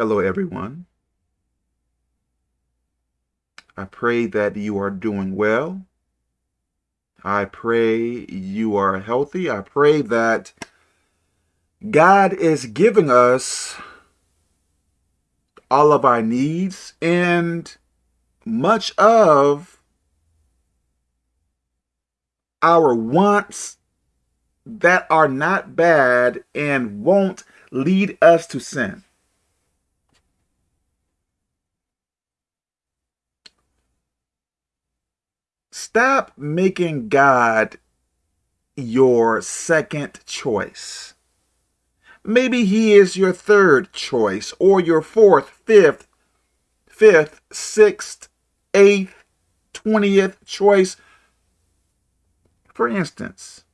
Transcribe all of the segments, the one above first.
Hello, everyone. I pray that you are doing well. I pray you are healthy. I pray that God is giving us all of our needs and much of our wants that are not bad and won't lead us to sin. Stop making God your second choice. Maybe he is your third choice or your fourth, fifth, fifth, sixth, eighth, twentieth choice. For instance,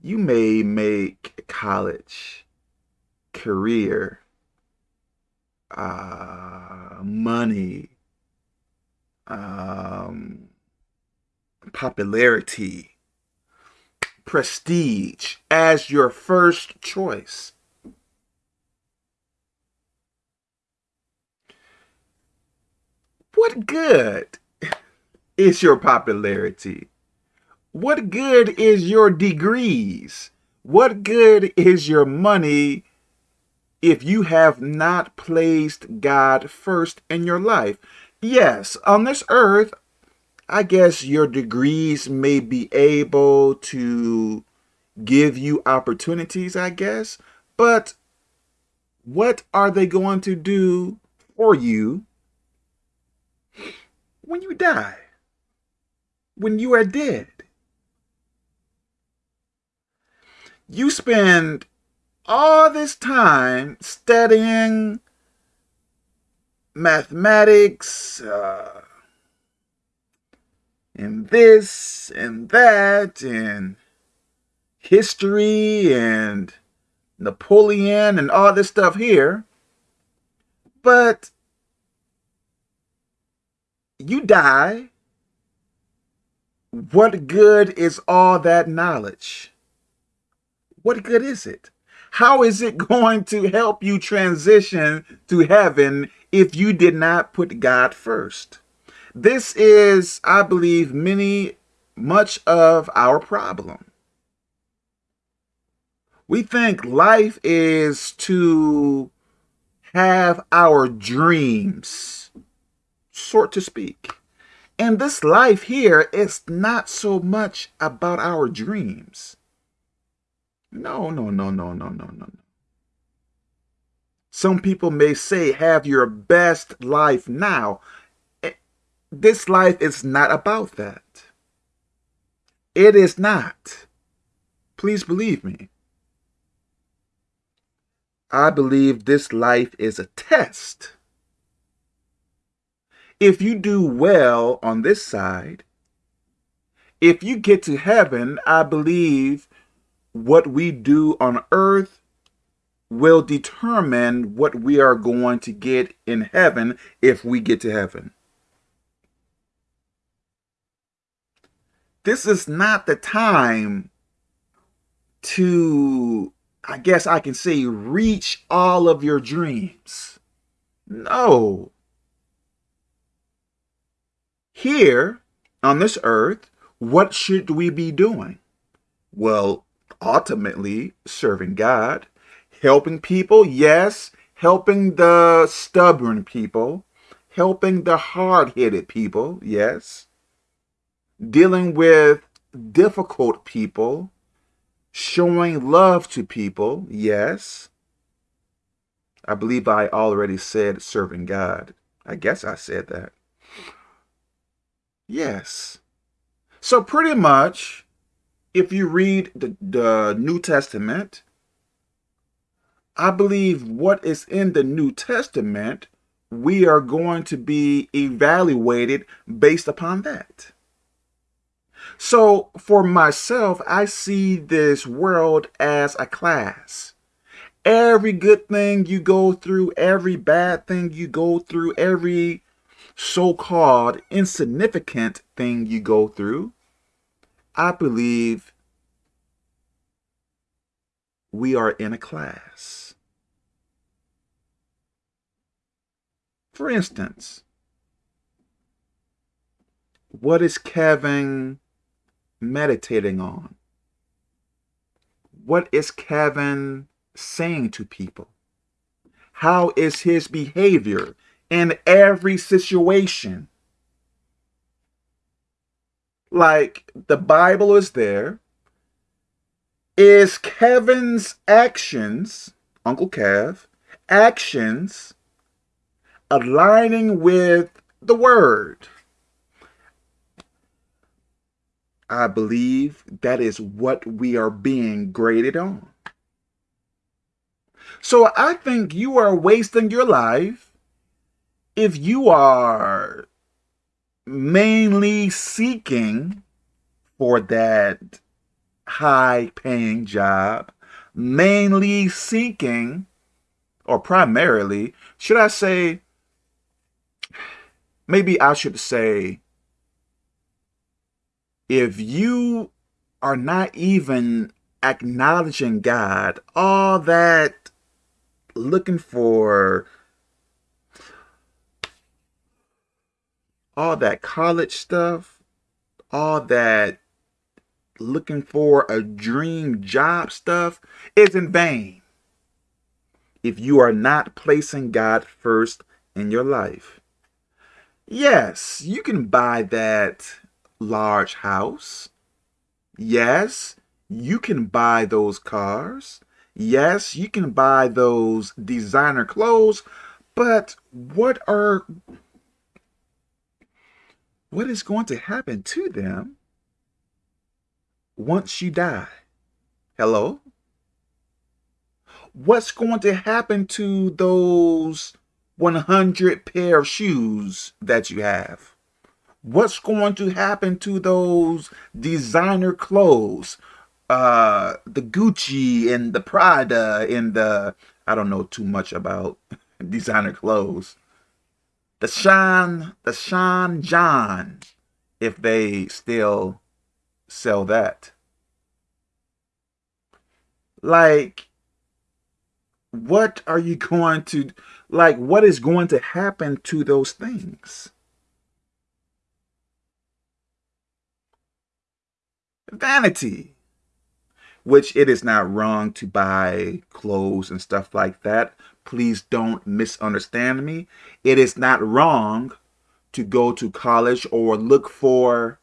you may make college, career, uh, money, um, popularity, prestige as your first choice. What good is your popularity? What good is your degrees? What good is your money if you have not placed God first in your life? Yes, on this earth, I guess your degrees may be able to give you opportunities, I guess, but what are they going to do for you when you die? When you are dead? You spend all this time studying mathematics, uh, and this and that, and history and Napoleon and all this stuff here. But you die. What good is all that knowledge? what good is it? How is it going to help you transition to heaven if you did not put God first? This is, I believe, many, much of our problem. We think life is to have our dreams, sort to speak. And this life here is not so much about our dreams. No, no, no, no, no, no, no. Some people may say, have your best life now. Eh, this life is not about that. It is not. Please believe me. I believe this life is a test. If you do well on this side, if you get to heaven, I believe what we do on earth will determine what we are going to get in heaven if we get to heaven. This is not the time to, I guess I can say, reach all of your dreams. No. Here on this earth, what should we be doing? Well, ultimately serving God, helping people, yes, helping the stubborn people, helping the hard-headed people, yes, dealing with difficult people, showing love to people, yes. I believe I already said serving God. I guess I said that. Yes. So pretty much, if you read the, the New Testament, I believe what is in the New Testament, we are going to be evaluated based upon that. So for myself, I see this world as a class. Every good thing you go through, every bad thing you go through, every so-called insignificant thing you go through, I believe we are in a class. For instance, what is Kevin meditating on? What is Kevin saying to people? How is his behavior in every situation? Like the Bible is there. Is Kevin's actions, Uncle Kev, actions aligning with the word? I believe that is what we are being graded on. So I think you are wasting your life if you are mainly seeking for that high paying job, mainly seeking, or primarily, should I say, maybe I should say, if you are not even acknowledging God, all that looking for all that college stuff, all that looking for a dream job stuff is in vain if you are not placing God first in your life. Yes, you can buy that large house. Yes, you can buy those cars. Yes, you can buy those designer clothes, but what are what is going to happen to them once you die? Hello? What's going to happen to those 100 pair of shoes that you have? what's going to happen to those designer clothes? Uh, the Gucci and the Prada and the, I don't know too much about designer clothes. The Sean, the Sean John, if they still sell that. Like, what are you going to, like, what is going to happen to those things? vanity, which it is not wrong to buy clothes and stuff like that. Please don't misunderstand me. It is not wrong to go to college or look for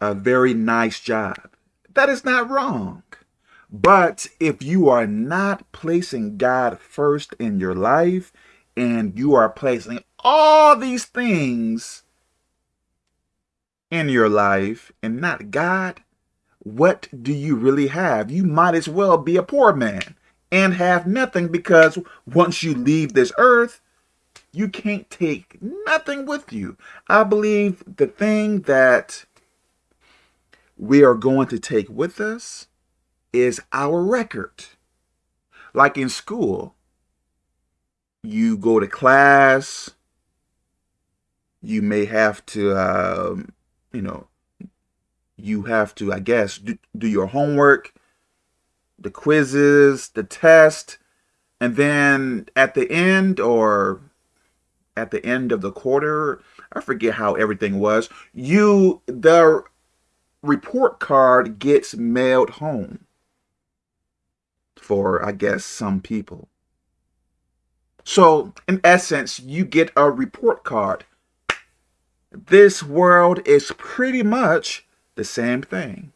a very nice job. That is not wrong. But if you are not placing God first in your life and you are placing all these things in your life and not God, what do you really have? You might as well be a poor man and have nothing because once you leave this earth, you can't take nothing with you. I believe the thing that we are going to take with us is our record. Like in school, you go to class, you may have to um, you know, you have to, I guess, do, do your homework, the quizzes, the test, and then at the end or at the end of the quarter, I forget how everything was, you, the report card gets mailed home for, I guess, some people. So, in essence, you get a report card this world is pretty much the same thing.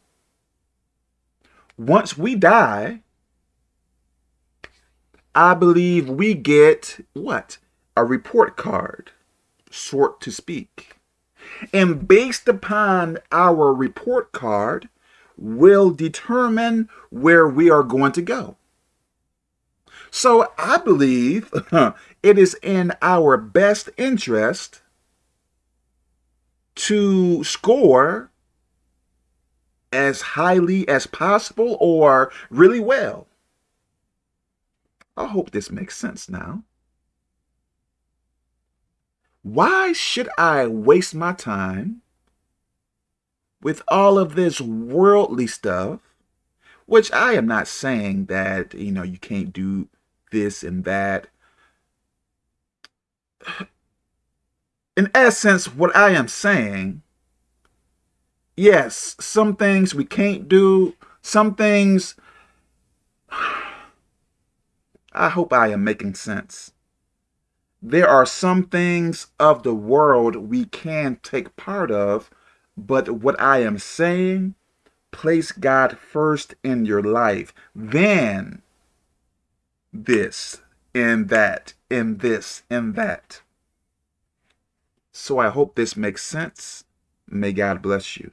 Once we die, I believe we get what? A report card, sort to speak. And based upon our report card, will determine where we are going to go. So I believe it is in our best interest to score as highly as possible or really well. I hope this makes sense now. Why should I waste my time with all of this worldly stuff, which I am not saying that, you know, you can't do this and that. in essence, what I am saying, yes, some things we can't do, some things, I hope I am making sense. There are some things of the world we can take part of, but what I am saying, place God first in your life. Then this, and that, and this, and that. So I hope this makes sense. May God bless you.